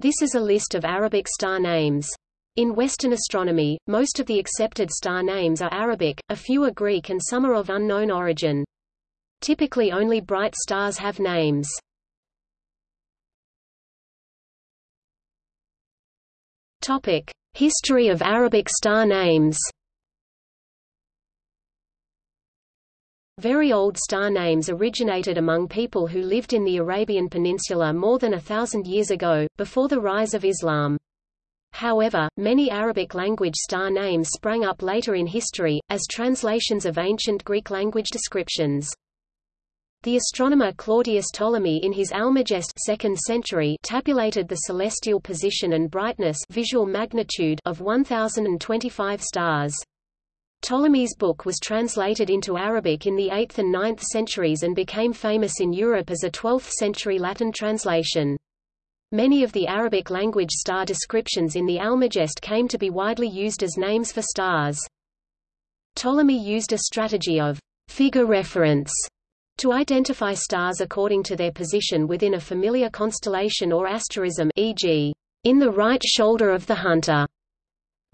This is a list of Arabic star names. In Western astronomy, most of the accepted star names are Arabic, a few are Greek and some are of unknown origin. Typically only bright stars have names. History of Arabic star names. Very old star names originated among people who lived in the Arabian Peninsula more than a thousand years ago, before the rise of Islam. However, many Arabic-language star names sprang up later in history, as translations of ancient Greek language descriptions. The astronomer Claudius Ptolemy in his Almagest 2nd century tabulated the celestial position and brightness visual magnitude of 1025 stars. Ptolemy's book was translated into Arabic in the 8th and 9th centuries and became famous in Europe as a 12th-century Latin translation. Many of the Arabic language star descriptions in the Almagest came to be widely used as names for stars. Ptolemy used a strategy of figure reference to identify stars according to their position within a familiar constellation or asterism e.g., in the right shoulder of the hunter.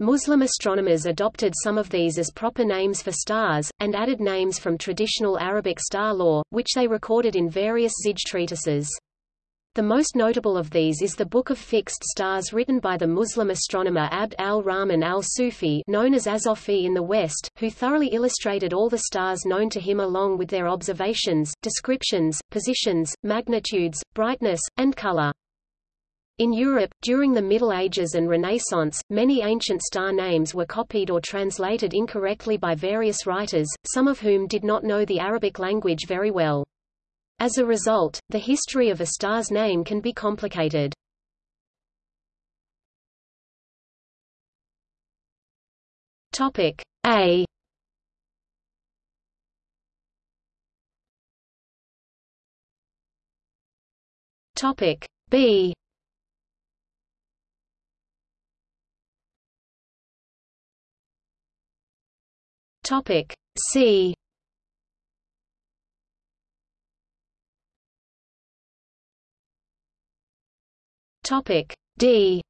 Muslim astronomers adopted some of these as proper names for stars, and added names from traditional Arabic star lore, which they recorded in various Zij treatises. The most notable of these is the Book of Fixed Stars written by the Muslim astronomer Abd al-Rahman al-Sufi known as Azofi in the West, who thoroughly illustrated all the stars known to him along with their observations, descriptions, positions, magnitudes, brightness, and color. In Europe, during the Middle Ages and Renaissance, many ancient star names were copied or translated incorrectly by various writers, some of whom did not know the Arabic language very well. As a result, the history of a star's name can be complicated. Topic A Topic B Topic C. Topic D.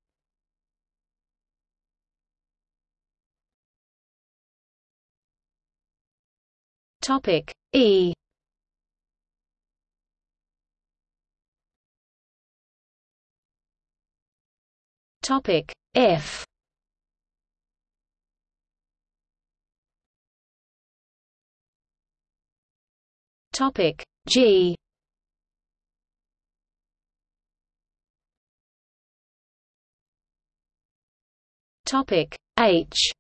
Topic E. Topic F Topic G. Topic H.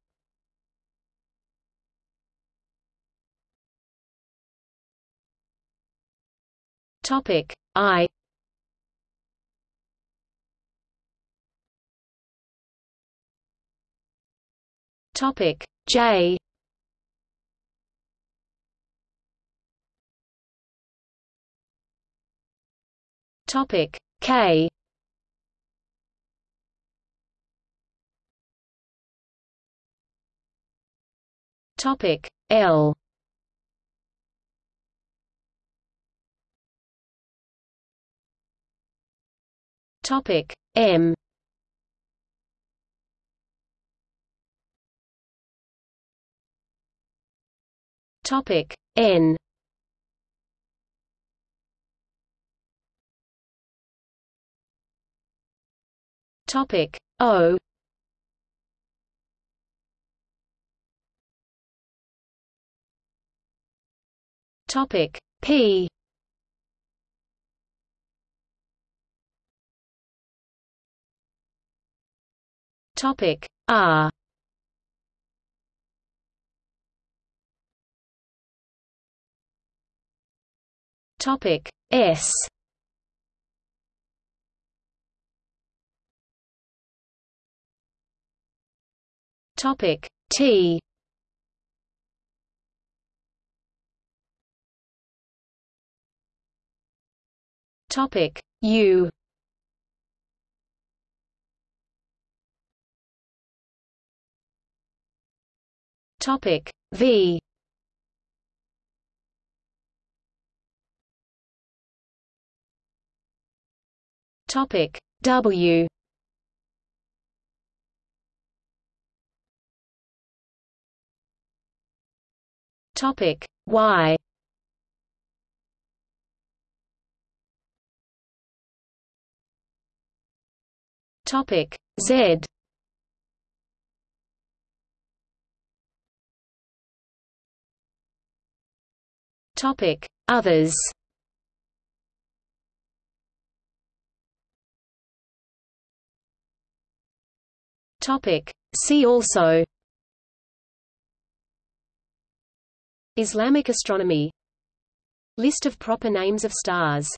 Topic I. Topic J Topic K. Topic L. Topic M. Topic N Topic. O. Topic. P. Topic. R. Topic. S Topic. T. Topic. U. Topic. V. Topic. W Topic. Y Topic. Z. Topic. Others. Topic. See also Islamic astronomy. List of proper names of stars